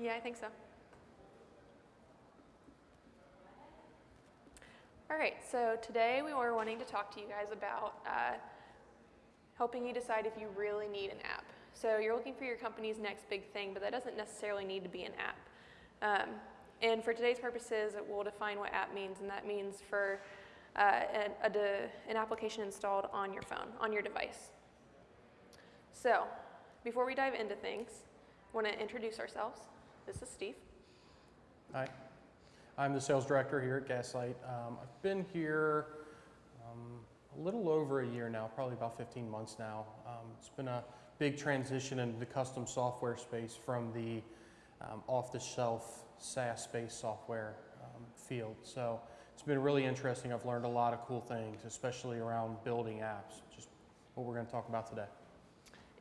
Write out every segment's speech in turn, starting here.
Yeah, I think so. All right, so today we were wanting to talk to you guys about uh, helping you decide if you really need an app. So you're looking for your company's next big thing, but that doesn't necessarily need to be an app. Um, and for today's purposes, we'll define what app means, and that means for uh, an, a, an application installed on your phone, on your device. So before we dive into things, want to introduce ourselves. This is Steve. Hi, I'm the sales director here at Gaslight. Um, I've been here um, a little over a year now, probably about 15 months now. Um, it's been a big transition into the custom software space from the um, off-the-shelf SaaS-based software um, field. So it's been really interesting. I've learned a lot of cool things, especially around building apps, just what we're going to talk about today.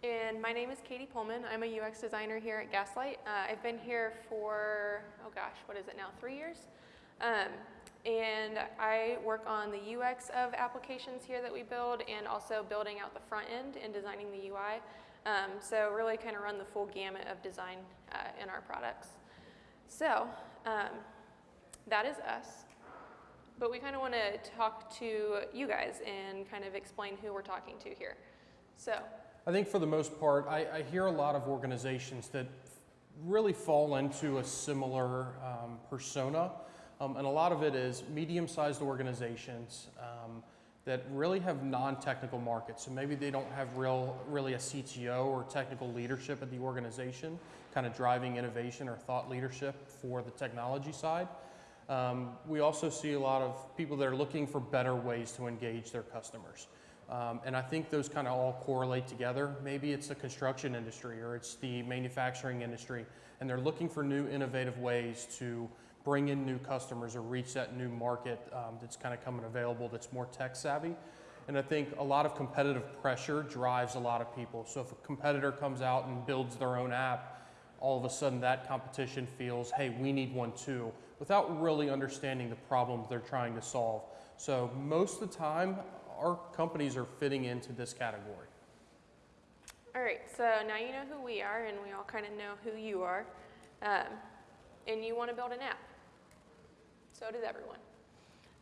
And my name is Katie Pullman. I'm a UX designer here at Gaslight. Uh, I've been here for, oh gosh, what is it now, three years? Um, and I work on the UX of applications here that we build and also building out the front end and designing the UI. Um, so really kind of run the full gamut of design uh, in our products. So um, that is us. But we kind of want to talk to you guys and kind of explain who we're talking to here. So I think for the most part, I, I hear a lot of organizations that really fall into a similar um, persona. Um, and a lot of it is medium-sized organizations um, that really have non-technical markets. So maybe they don't have real, really a CTO or technical leadership at the organization, kind of driving innovation or thought leadership for the technology side. Um, we also see a lot of people that are looking for better ways to engage their customers. Um, and I think those kind of all correlate together. Maybe it's the construction industry or it's the manufacturing industry, and they're looking for new innovative ways to bring in new customers or reach that new market um, that's kind of coming available that's more tech savvy. And I think a lot of competitive pressure drives a lot of people. So if a competitor comes out and builds their own app, all of a sudden that competition feels, hey, we need one too, without really understanding the problem they're trying to solve. So most of the time, our companies are fitting into this category. All right, so now you know who we are, and we all kind of know who you are. Um, and you want to build an app. So does everyone.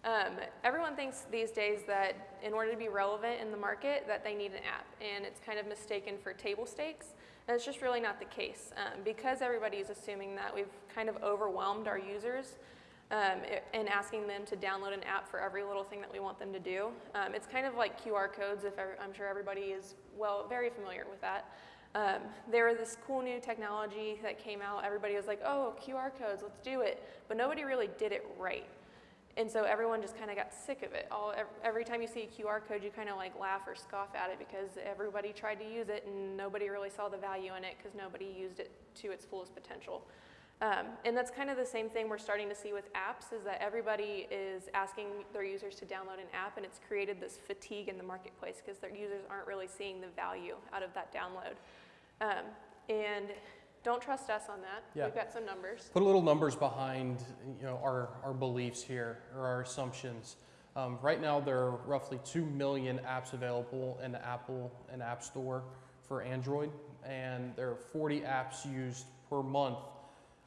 Um, everyone thinks these days that in order to be relevant in the market, that they need an app, and it's kind of mistaken for table stakes. And it's just really not the case. Um, because everybody is assuming that we've kind of overwhelmed our users um, and asking them to download an app for every little thing that we want them to do. Um, it's kind of like QR codes, if I'm sure everybody is well, very familiar with that. Um, there was this cool new technology that came out. Everybody was like, oh, QR codes, let's do it. But nobody really did it right. And so everyone just kind of got sick of it. All, every time you see a QR code, you kind of like laugh or scoff at it because everybody tried to use it and nobody really saw the value in it because nobody used it to its fullest potential. Um, and that's kind of the same thing we're starting to see with apps is that everybody is asking their users to download an app and it's created this fatigue in the marketplace because their users aren't really seeing the value out of that download. Um, and don't trust us on that. Yeah. We've got some numbers. Put a little numbers behind you know, our, our beliefs here or our assumptions. Um, right now, there are roughly 2 million apps available in the Apple and App Store for Android, and there are 40 apps used per month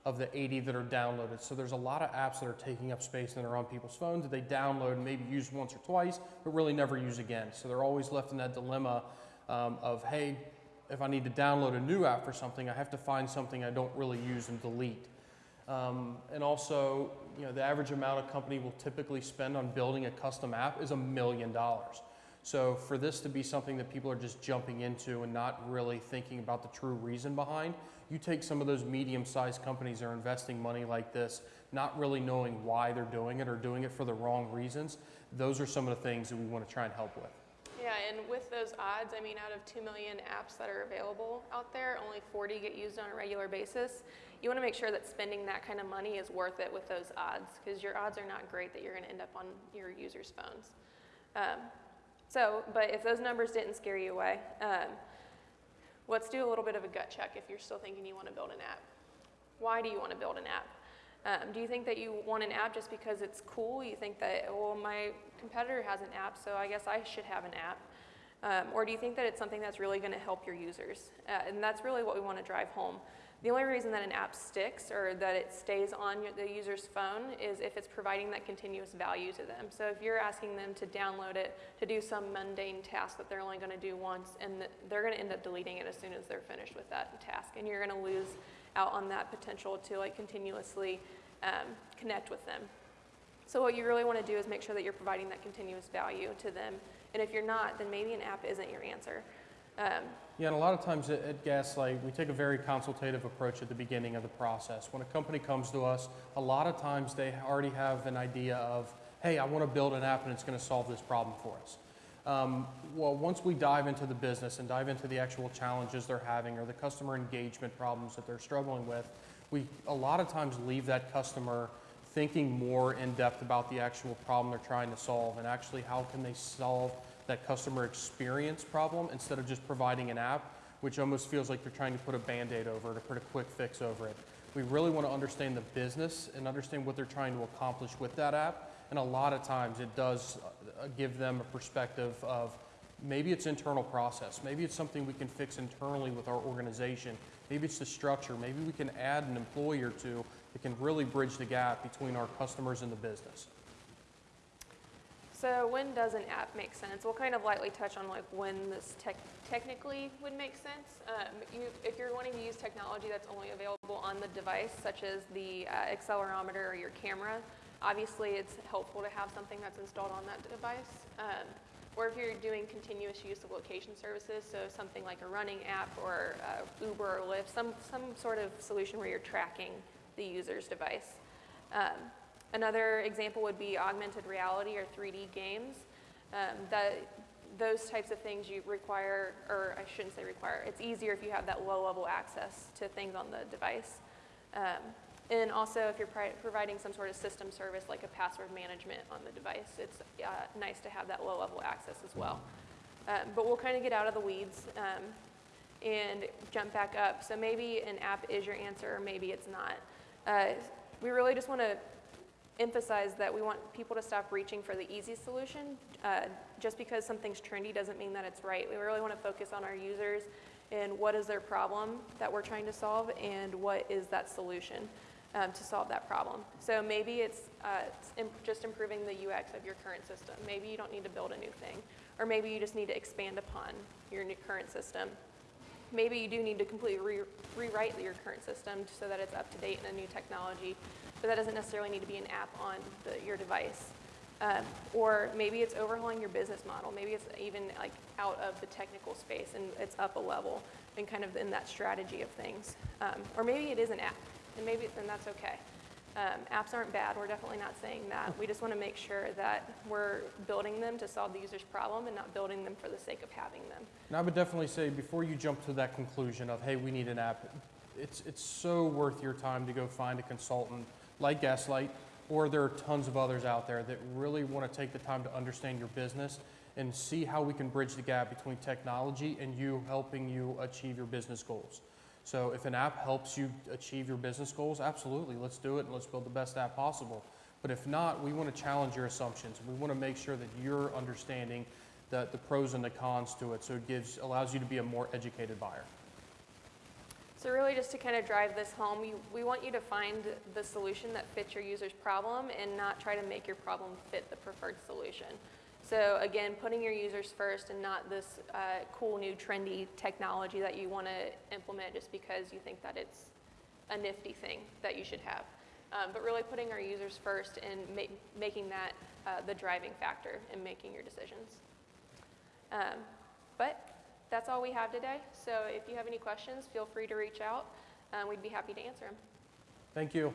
of the 80 that are downloaded. So there's a lot of apps that are taking up space and are on people's phones that they download and maybe use once or twice, but really never use again. So they're always left in that dilemma um, of, hey, if I need to download a new app for something, I have to find something I don't really use and delete. Um, and also, you know, the average amount a company will typically spend on building a custom app is a million dollars. So for this to be something that people are just jumping into and not really thinking about the true reason behind, you take some of those medium-sized companies that are investing money like this, not really knowing why they're doing it or doing it for the wrong reasons, those are some of the things that we want to try and help with. Yeah, and with those odds, I mean, out of 2 million apps that are available out there, only 40 get used on a regular basis. You want to make sure that spending that kind of money is worth it with those odds because your odds are not great that you're going to end up on your users' phones. Um, so, but if those numbers didn't scare you away, um, let's do a little bit of a gut check if you're still thinking you want to build an app. Why do you want to build an app? Um, do you think that you want an app just because it's cool? You think that, well, my competitor has an app, so I guess I should have an app. Um, or do you think that it's something that's really going to help your users? Uh, and that's really what we want to drive home. The only reason that an app sticks or that it stays on your, the user's phone is if it's providing that continuous value to them. So if you're asking them to download it to do some mundane task that they're only going to do once, and th- they're going to end up deleting it as soon as they're finished with that task, and you're going to lose out on that potential to like continuously um, connect with them. So what you really want to do is make sure that you're providing that continuous value to them. And if you're not, then maybe an app isn't your answer. Um, Yeah, and a lot of times at, Gaslight, we take a very consultative approach at the beginning of the process. When a company comes to us, a lot of times they already have an idea of, hey, I want to build an app and it's going to solve this problem for us. Um, well, once we dive into the business and dive into the actual challenges they're having or the customer engagement problems that they're struggling with, we a lot of times leave that customer thinking more in depth about the actual problem they're trying to solve and actually how can they solve that customer experience problem instead of just providing an app, which almost feels like they're trying to put a band-aid over it or put a quick fix over it. We really want to understand the business and understand what they're trying to accomplish with that app. And a lot of times it does uh, give them a perspective of maybe it's internal process, maybe it's something we can fix internally with our organization, maybe it's the structure, maybe we can add an employee or two that can really bridge the gap between our customers and the business. So when does an app make sense? We'll kind of lightly touch on like when this tech technically would make sense. Um, you, if you're wanting to use technology that's only available on the device, such as the uh, accelerometer or your camera, obviously it's helpful to have something that's installed on that device. Um, or if you're doing continuous use of location services, so something like a running app or uh, Uber or Lyft, some, some sort of solution where you're tracking the user's device. Um, Another example would be augmented reality or 3D games. Um, that, those types of things you require, or I shouldn't say require, it's easier if you have that low level access to things on the device. Um, and also if you're providing some sort of system service like a password management on the device, it's uh, nice to have that low level access as well. Um, but we'll kind of get out of the weeds um, and jump back up. So maybe an app is your answer, or maybe it's not. Uh, we really just want to emphasize that we want people to stop reaching for the easy solution. Uh, just because something's trendy doesn't mean that it's right. We really want to focus on our users and what is their problem that we're trying to solve and what is that solution um, to solve that problem. So maybe it's, uh, it's imp- just improving the UX of your current system. Maybe you don't need to build a new thing. Or maybe you just need to expand upon your current system. Maybe you do need to completely re- rewrite your current system so that it's up to date in a new technology but that doesn't necessarily need to be an app on the, your device. Um, or maybe it's overhauling your business model. Maybe it's even like out of the technical space and it's up a level and kind of in that strategy of things. Um, or maybe it is an app, and maybe then that's okay. Um, apps aren't bad. We're definitely not saying that. We just want to make sure that we're building them to solve the user's problem and not building them for the sake of having them. And I would definitely say before you jump to that conclusion of, hey, we need an app, it's, it's so worth your time to go find a consultant like Gaslight, or there are tons of others out there that really want to take the time to understand your business and see how we can bridge the gap between technology and you helping you achieve your business goals. So if an app helps you achieve your business goals, absolutely, let's do it and let's build the best app possible. But if not, we want to challenge your assumptions. We want to make sure that you're understanding the, the pros and the cons to it so it gives, allows you to be a more educated buyer. So really just to kind of drive this home, you, we want you to find the solution that fits your user's problem and not try to make your problem fit the preferred solution. So again, putting your users first and not this uh, cool new trendy technology that you want to implement just because you think that it's a nifty thing that you should have. Um, but really putting our users first and ma- making that uh, the driving factor in making your decisions. Um, but that's all we have today. So if you have any questions, feel free to reach out. Um, we'd be happy to answer them. Thank you.